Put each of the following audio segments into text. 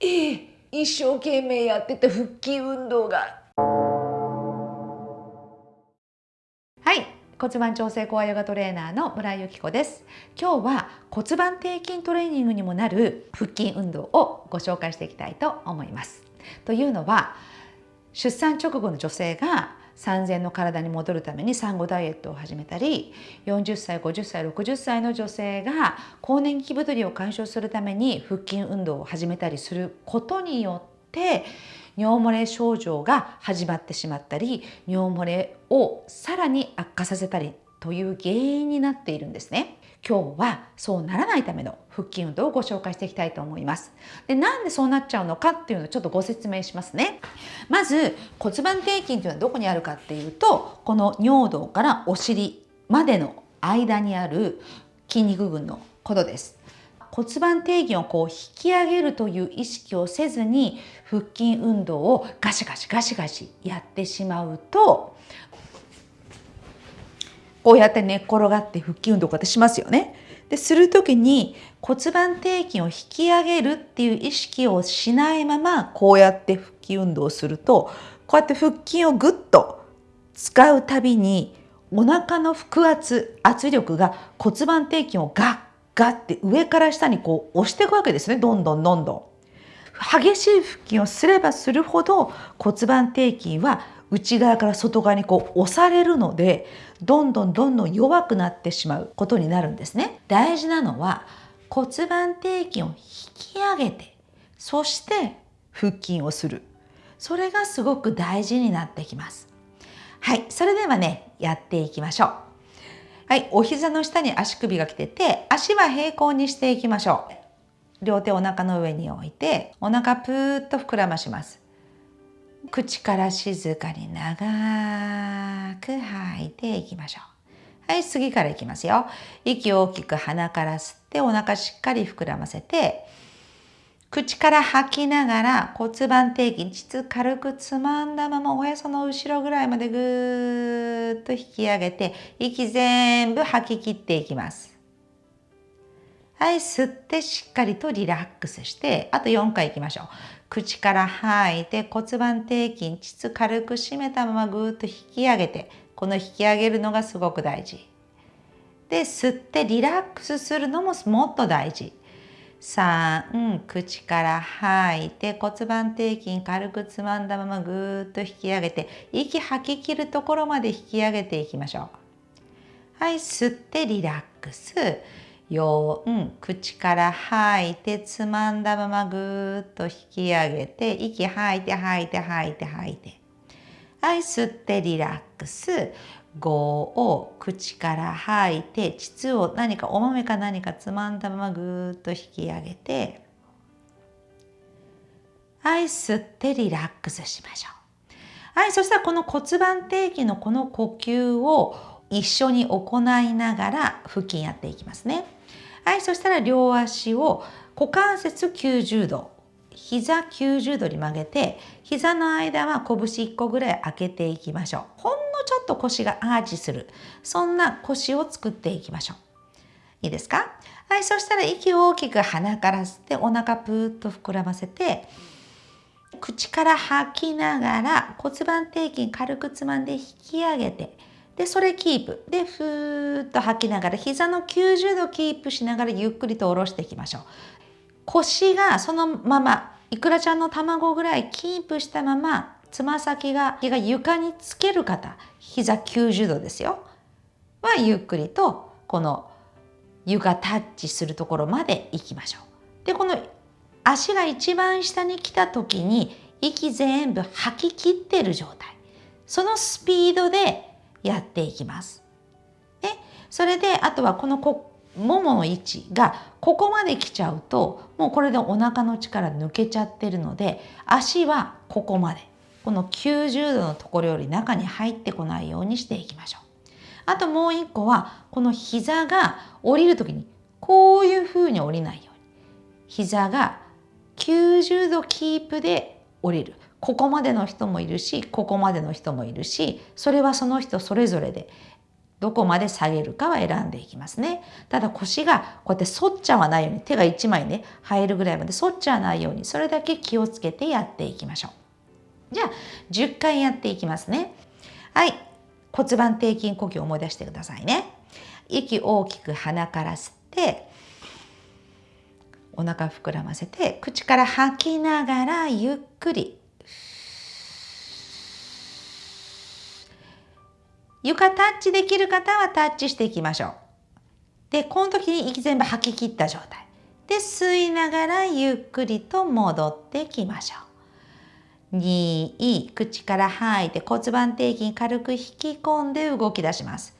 ええ一生懸命やってた腹筋運動が。はい。骨盤調整コアヨガトレーナーの村井由紀子です。今日は骨盤底筋トレーニングにもなる腹筋運動をご紹介していきたいと思います。というのは出産直後の女性が産前の体に戻るために産後ダイエットを始めたり40歳50歳60歳の女性が更年期太りを解消するために腹筋運動を始めたりすることによって尿漏れ症状が始まってしまったり尿漏れをさらに悪化させたりという原因になっているんですね。今日はそうならないための腹筋運動をご紹介していきたいと思います。でなんでそうなっちゃうのかっていうのをちょっとご説明しますね。まず骨盤底筋というのはどこにあるかっていうとこの尿道からお尻までの間にある筋肉群のことです。骨盤底筋をこう引き上げるという意識をせずに腹筋運動をガシガシガシガシやってしまうとこうやって寝っ転がって腹筋運動こうやってしますよね。でする時に骨盤底筋を引き上げるっていう意識をしないままこうやって腹筋運動をするとこうやって腹筋をぐっと使うたびにお腹の腹圧圧力が骨盤底筋をガッガッて上から下にこう押していくわけですねどんどんどんどん。激しい腹筋をすればするほど骨盤底筋は内側から外側にこう押されるのでどんどんどんどん弱くなってしまうことになるんですね。大事なのは骨盤底筋を引き上げてそして腹筋をするそれがすごく大事になってきます。はいそれではねやっていきましょう。はい、お膝の下に足首が来てて足は平行にしていきましょう。両手お腹の上に置いてお腹ぷーっと膨らまします。口から静かに長く吐いていきましょう。はい、次からいきますよ。息を大きく鼻から吸ってお腹しっかり膨らませて、口から吐きながら骨盤底筋、膣軽くつまんだままおへその後ろぐらいまでぐーっと引き上げて、息全部吐き切っていきます。はい、吸ってしっかりとリラックスして、あと4回いきましょう。口から吐いて骨盤底筋、膣軽く締めたままぐーっと引き上げて、この引き上げるのがすごく大事。で、吸ってリラックスするのももっと大事。3、口から吐いて骨盤底筋軽くつまんだままぐーっと引き上げて、息吐き切るところまで引き上げていきましょう。はい、吸ってリラックス。4口から吐いてつまんだままぐーっと引き上げて息吐いて吐いて吐いて吐いて。はい吸ってリラックス。5を口から吐いて膣を何かお豆か何かつまんだままぐーっと引き上げて。はい吸ってリラックスしましょう。はいそしたらこの骨盤底筋のこの呼吸を一緒に行いながら腹筋やっていきますね。はいそしたら両足を股関節90度膝90度に曲げて膝の間は拳1個ぐらい開けていきましょう。ほんのちょっと腰がアーチする。そんな腰を作っていきましょう。いいですか？はいそしたら息を大きく鼻から吸ってお腹ぷーっと膨らませて口から吐きながら骨盤底筋軽くつまんで引き上げてで、それキープ。で、ふーっと吐きながら、膝の90度キープしながらゆっくりと下ろしていきましょう。腰がそのまま、いくらちゃんの卵ぐらいキープしたまま、つま先がが床につける方、膝90度ですよ。は、ゆっくりと、この床タッチするところまで行きましょう。で、この足が一番下に来た時に、息全部吐き切ってる状態。そのスピードでやっていきます。でそれであとはこのこももの位置がここまで来ちゃうともうこれでお腹の力抜けちゃってるので足はここまでこの90度のところより中に入ってこないようにしていきましょう。あともう一個はこの膝が降りる時にこういうふうに降りないように膝が90度キープで降りるここまでの人もいるしここまでの人もいるしそれはその人それぞれでどこまで下げるかは選んでいきますね。ただ腰がこうやって反っちゃわないように手が1枚ね入るぐらいまで反っちゃわないようにそれだけ気をつけてやっていきましょう。じゃあ10回やっていきますね。はい骨盤底筋呼吸を思い出してくださいね。息大きく鼻から吸ってお腹膨らませて口から吐きながらゆっくり床タッチできる方はタッチしていきましょう。で、この時に息全部吐き切った状態。で、吸いながらゆっくりと戻ってきましょう。2、口から吐いて骨盤底筋軽く引き込んで動き出します。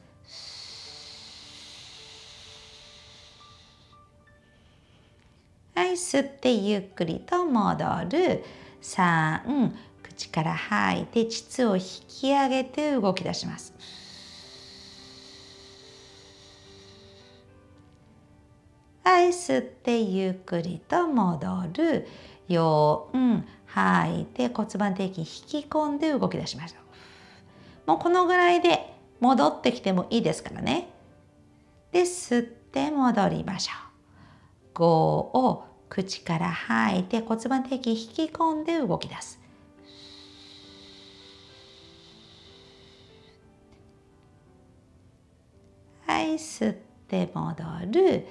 はい、吸ってゆっくりと戻る。3、口から吐いて膣を引き上げて動き出します。はい吸ってゆっくりと戻る。4吐いて骨盤底筋引き込んで動き出しましょう。もうこのぐらいで戻ってきてもいいですからね。で吸って戻りましょう。5を口から吐いて骨盤底筋引き込んで動き出す。はい吸って戻る。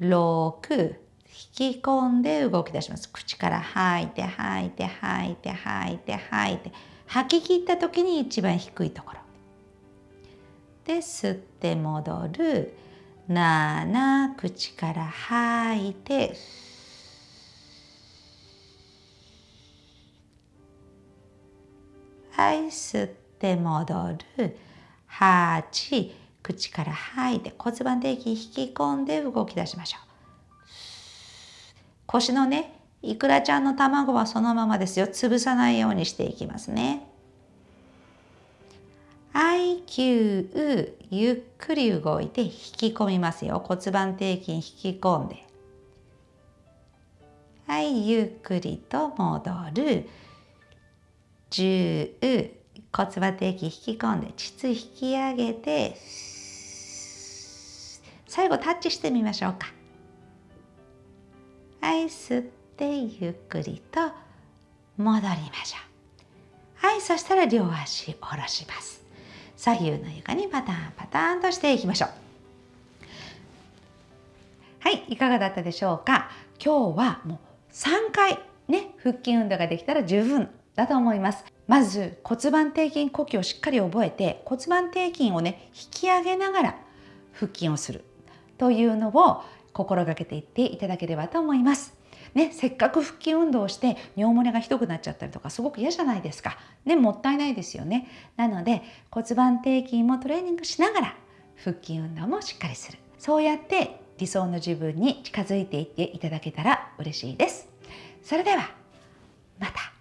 6引き込んで動き出します。口から吐いて吐いて吐いて吐いて吐いて。吐き切った時に一番低いところ。で吸って戻る。7口から吐いて。はい吸って戻る。8口から吐いて骨盤底筋引き込んで動き出しましょう。腰のねいくらちゃんの卵はそのままですよ。潰さないようにしていきますね。IQ ゆっくり動いて引き込みますよ。骨盤底筋引き込んで。はいゆっくりと戻る。10骨盤底筋引き込んで膣引き上げて最後タッチしてみましょうか。はい吸ってゆっくりと戻りましょう。はいそしたら両足下ろします。左右の床にパターンパターンとしていきましょう。はいいかがだったでしょうか。今日はもう3回ね腹筋運動ができたら十分だと思います。まず骨盤底筋呼吸をしっかり覚えて骨盤底筋をね引き上げながら腹筋をする。というのを心がけていっていただければと思います。ね、せっかく腹筋運動をして尿漏れがひどくなっちゃったりとかすごく嫌じゃないですか。ね、もったいないですよね。なので骨盤底筋もトレーニングしながら腹筋運動もしっかりする。そうやって理想の自分に近づいていっていただけたら嬉しいです。それではまた。